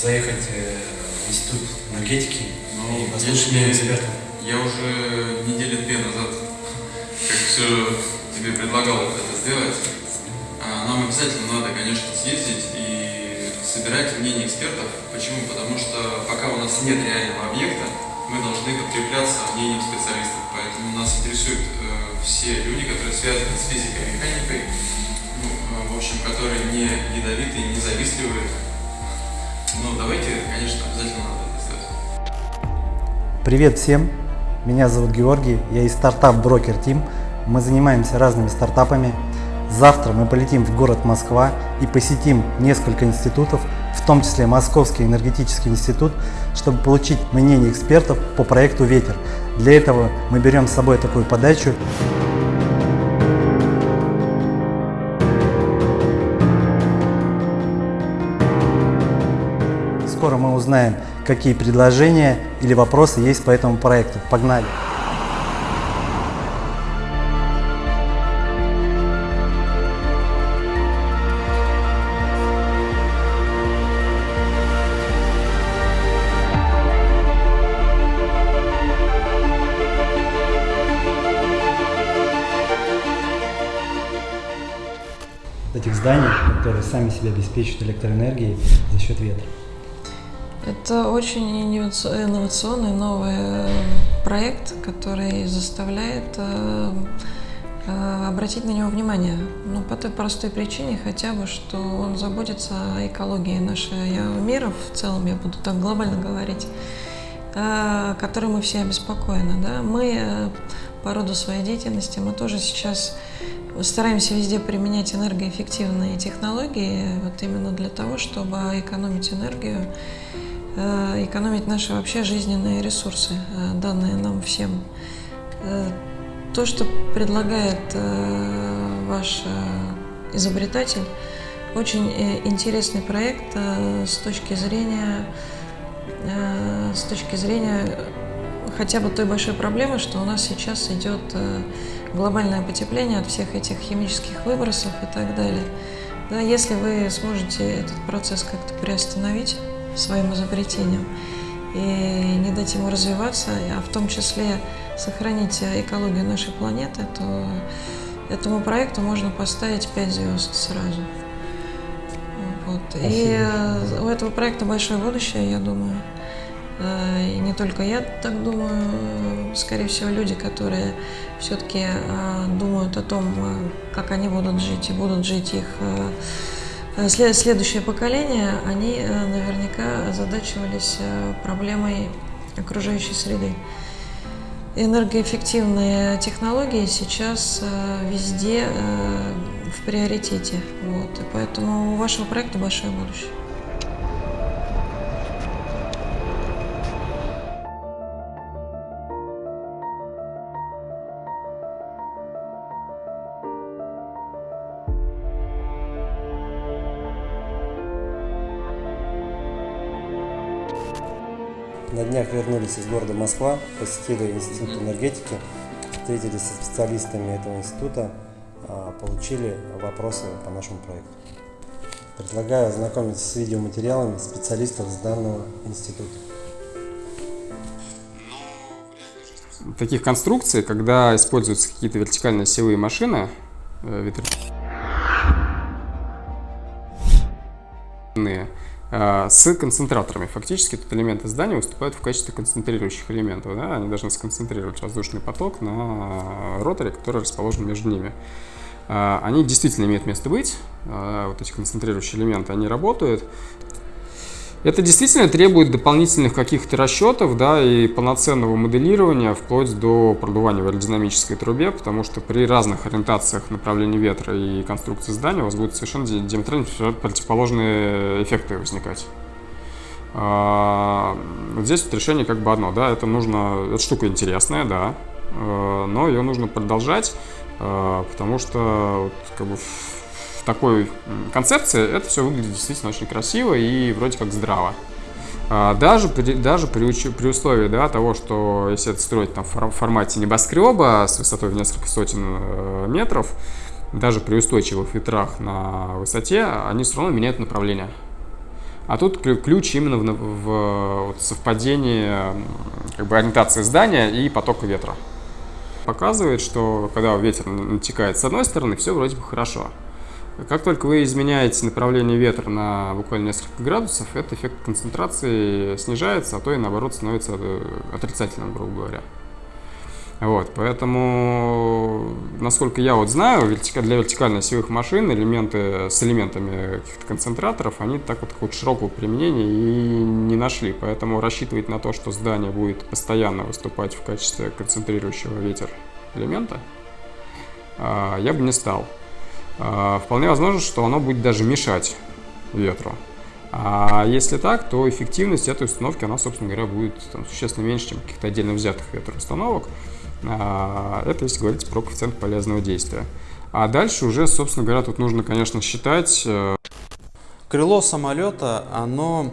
заехать э, в институт энергетики Ну, и послушать мнение экспертов. Я уже недели две назад, как все тебе предлагал это сделать, а, нам обязательно надо, конечно, съездить и собирать мнение экспертов. Почему? Потому что пока у нас нет реального объекта, мы должны подкрепляться мнением специалистов. Поэтому нас интересуют э, все люди, которые связаны с физикой и механикой, ну, э, в общем, которые не ядовитые, не завистливые. Но давайте, конечно, обязательно надо сделать. Привет всем! Меня зовут Георгий, я из стартап Брокер Тим. Мы занимаемся разными стартапами. Завтра мы полетим в город Москва и посетим несколько институтов, в том числе Московский энергетический институт, чтобы получить мнение экспертов по проекту «Ветер». Для этого мы берем с собой такую подачу. Скоро мы узнаем, какие предложения или вопросы есть по этому проекту. Погнали! Этих зданий, которые сами себя обеспечивают электроэнергией за счет ветра. Это очень инноваци- инновационный новый э, проект, который заставляет э, э, обратить на него внимание. Ну, по той простой причине хотя бы, что он заботится о экологии нашего мира в целом, я буду так глобально говорить, которой мы все обеспокоены. Да? Мы по роду своей деятельности, мы тоже сейчас стараемся везде применять энергоэффективные технологии, вот именно для того, чтобы экономить энергию, экономить наши вообще жизненные ресурсы, э, данные нам всем. Э, То, что предлагает э, ваш э, изобретатель, очень э, интересный проект э, с точки зрения э, с точки зрения хотя бы той большой проблемы, что у нас сейчас идет э, глобальное потепление от всех этих химических выбросов и так далее. Да, если вы сможете этот процесс как-то приостановить своим изобретением и не дать ему развиваться, а в том числе сохранить экологию нашей планеты, то этому проекту можно поставить 5 звезд сразу. Вот. И Спасибо. э, у этого проекта большое будущее, я думаю. Э, И не только я так думаю, э, скорее всего, люди, которые все-таки думают о том, э, как они будут жить и будут жить их э, э, следующее поколение, они э, наверняка озадачивались э, проблемой окружающей среды. Энергоэффективные технологии сейчас э, везде э, в приоритете. Вот. И поэтому у вашего проекта большое будущее. На днях вернулись из города Москва, посетили Институт энергетики, встретились со специалистами этого института, а, получили вопросы по нашему проекту. Предлагаю ознакомиться с видеоматериалами специалистов с данного института. таких конструкций, когда используются какие-то вертикальные силовые машины, э, ветряные, с концентраторами. Фактически тут элементы здания выступают в качестве концентрирующих элементов. Да? Они должны сконцентрировать воздушный поток на роторе, который расположен между ними. Э, Они действительно имеют место быть, э, вот эти концентрирующие элементы, они работают. Это действительно требует дополнительных каких-то расчетов, да, и полноценного моделирования, вплоть до продувания в аэродинамической трубе, потому что при разных ориентациях направления ветра и конструкции здания у вас будут совершенно ди- диаметрально противоположные эффекты возникать. А, Вот здесь вот решение как бы одно, да, это нужно, эта штука интересная, да, э, но ее нужно продолжать, э, потому что вот, как бы такой концепции это все выглядит действительно очень красиво и вроде как здраво. А, Даже при, даже при, при условии да, того, что если это строить там, в фор- формате небоскреба с высотой в несколько сотен э, метров, даже при устойчивых ветрах на высоте, они все равно меняют направление. А тут ключ именно в, в вот, совпадении как бы, ориентации здания и потока ветра. Показывает, что когда ветер натекает с одной стороны, все вроде бы хорошо. Как только вы изменяете направление ветра на буквально несколько градусов, этот эффект концентрации снижается, а то и наоборот становится э, отрицательным, грубо говоря. Вот, поэтому, насколько я вот знаю, для вертикально-осевых машин элементы с элементами каких-то концентраторов, они так вот какого-то широкого применения и не нашли. Поэтому рассчитывать на то, что здание будет постоянно выступать в качестве концентрирующего ветер элемента, а, я бы не стал. А, вполне возможно, что оно будет даже мешать ветру. А если так, то эффективность этой установки, она, собственно говоря, будет там, существенно меньше, чем каких-то отдельно взятых ветроустановок. установок а, это если говорить про коэффициент полезного действия. А дальше уже, собственно говоря, тут нужно, конечно, считать... Э, Крыло самолета, оно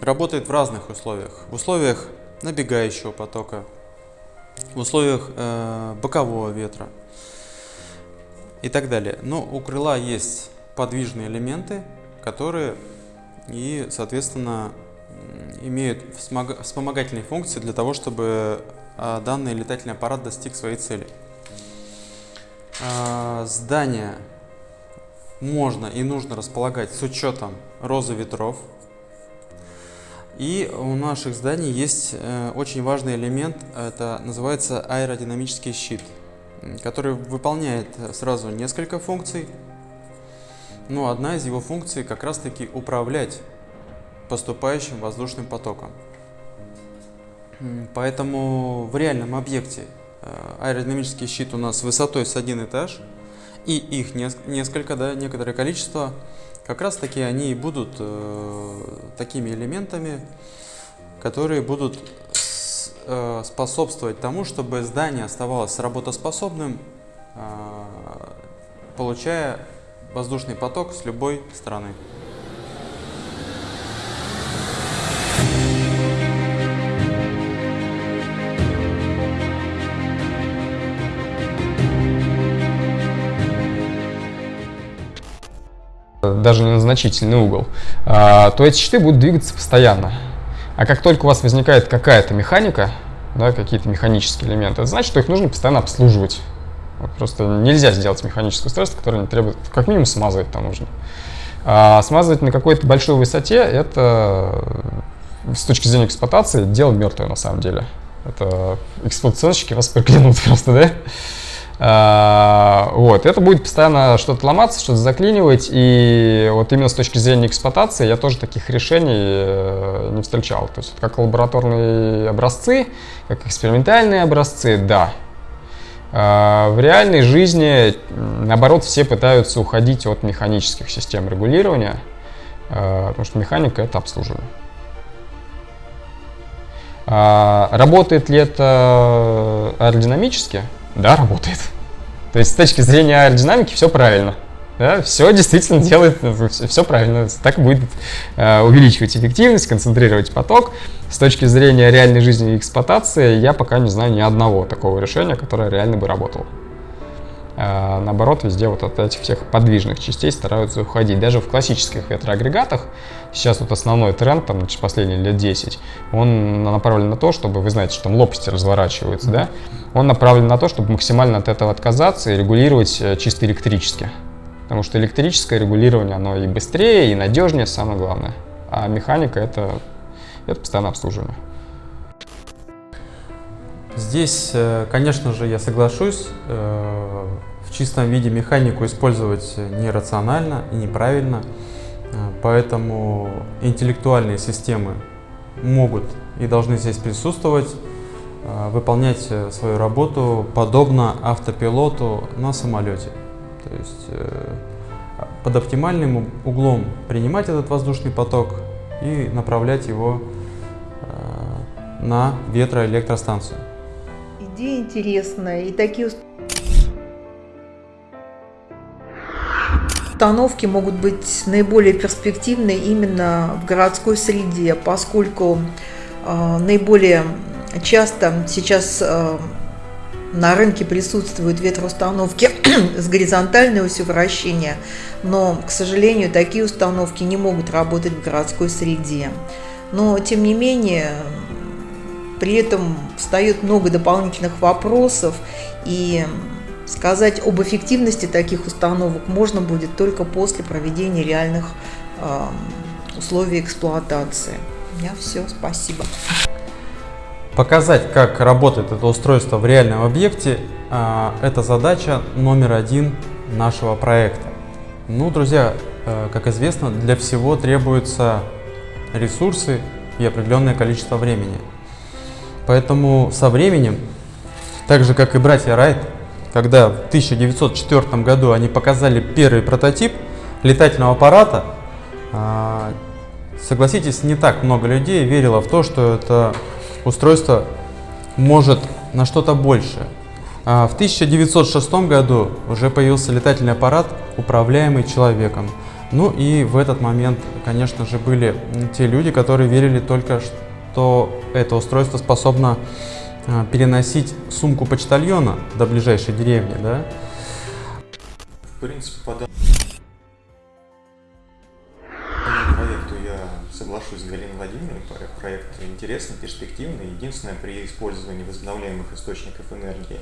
работает в разных условиях. В условиях набегающего потока, в условиях э, бокового ветра и так далее. Но у крыла есть подвижные элементы, которые и, соответственно, имеют вспомогательные функции для того, чтобы а, данный летательный аппарат достиг своей цели. А, здание можно и нужно располагать с учетом розы ветров. И у наших зданий есть э, очень важный элемент, это называется аэродинамический щит, который выполняет сразу несколько функций. Но одна из его функций как раз таки управлять поступающим воздушным потоком. Поэтому в реальном объекте э, аэродинамический щит у нас высотой с один этаж, и их несколько, да, некоторое количество, как раз таки они и будут э, такими элементами, которые будут э, способствовать тому, чтобы здание оставалось работоспособным, э, получая воздушный поток с любой стороны. даже на значительный угол, а, то эти щиты будут двигаться постоянно. А как только у вас возникает какая-то механика, да, какие-то механические элементы, это значит, что их нужно постоянно обслуживать. Вот просто нельзя сделать механическую устройство, которое не требует, как минимум смазывать там нужно. А смазывать на какой-то большой высоте, это с точки зрения эксплуатации дело мертвое на самом деле. Это эксплуатационщики вас проклянут просто, да? А, вот, это будет постоянно что-то ломаться, что-то заклинивать, и вот именно с точки зрения эксплуатации я тоже таких решений э, не встречал. То есть как лабораторные образцы, как экспериментальные образцы, да. А, в реальной жизни, наоборот, все пытаются уходить от механических систем регулирования, а, потому что механика — это обслуживание. Работает ли это аэродинамически? Да, работает. То есть с точки зрения аэродинамики все правильно. Да, все действительно делает, все правильно. Так будет э, увеличивать эффективность, концентрировать поток. С точки зрения реальной жизни и эксплуатации, я пока не знаю ни одного такого решения, которое реально бы работало. А, наоборот, везде вот от этих всех подвижных частей стараются уходить. Даже в классических ветроагрегатах, сейчас вот основной тренд, там, последние лет 10, он направлен на то, чтобы, вы знаете, что там лопасти разворачиваются, да? Он направлен на то, чтобы максимально от этого отказаться и регулировать э, чисто электрически. Потому что электрическое регулирование, оно и быстрее, и надежнее, самое главное. А механика это, это постоянное обслуживание. Здесь, э, конечно же, я соглашусь, э, в чистом виде механику использовать нерационально и неправильно, э, поэтому интеллектуальные системы могут и должны здесь присутствовать, выполнять свою работу подобно автопилоту на самолете. То есть под оптимальным углом принимать этот воздушный поток и направлять его на ветроэлектростанцию идея интересная. И такие установки могут быть наиболее перспективны именно в городской среде, поскольку э, наиболее часто сейчас э, на рынке присутствуют ветроустановки с горизонтальной осью вращения, но, к сожалению, такие установки не могут работать в городской среде. Но, тем не менее, при этом встает много дополнительных вопросов, и сказать об эффективности таких установок можно будет только после проведения реальных э, условий эксплуатации. У меня все, спасибо. Показать, как работает это устройство в реальном объекте, э, это задача номер один нашего проекта. Ну, друзья, э, как известно, для всего требуются ресурсы и определенное количество времени. Поэтому со временем, так же как и братья Райт, когда в 1904 году они показали первый прототип летательного аппарата, а, согласитесь, не так много людей верило в то, что это устройство может на что-то большее. А в 1906 году уже появился летательный аппарат, управляемый человеком. Ну и в этот момент, конечно же, были те люди, которые верили только, что это устройство способно а, переносить сумку почтальона до ближайшей деревни, да? В принципе, по данному проекту я соглашусь с Галиной Владимировной. Проект интересный, перспективный. Единственное, при использовании возобновляемых источников энергии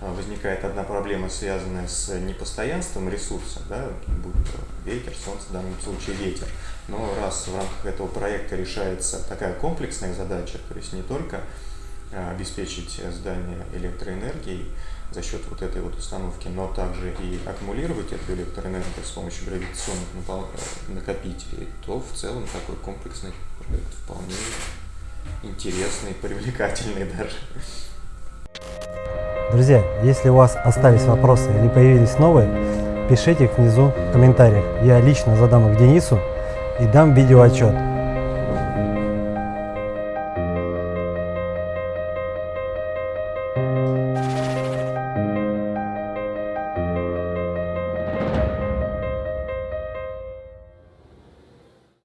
возникает одна проблема, связанная с непостоянством ресурса, да, будь то ветер, солнце, в данном случае ветер. Но раз в рамках этого проекта решается такая комплексная задача, то есть не только Э, обеспечить здание электроэнергией за счет вот этой вот установки, но также и аккумулировать эту электроэнергию с помощью гравитационных э, накопителей, то в целом такой комплексный проект вполне интересный, привлекательный даже. Друзья, если у вас остались вопросы или появились новые, пишите их внизу в комментариях. Я лично задам их Денису и дам видеоотчет.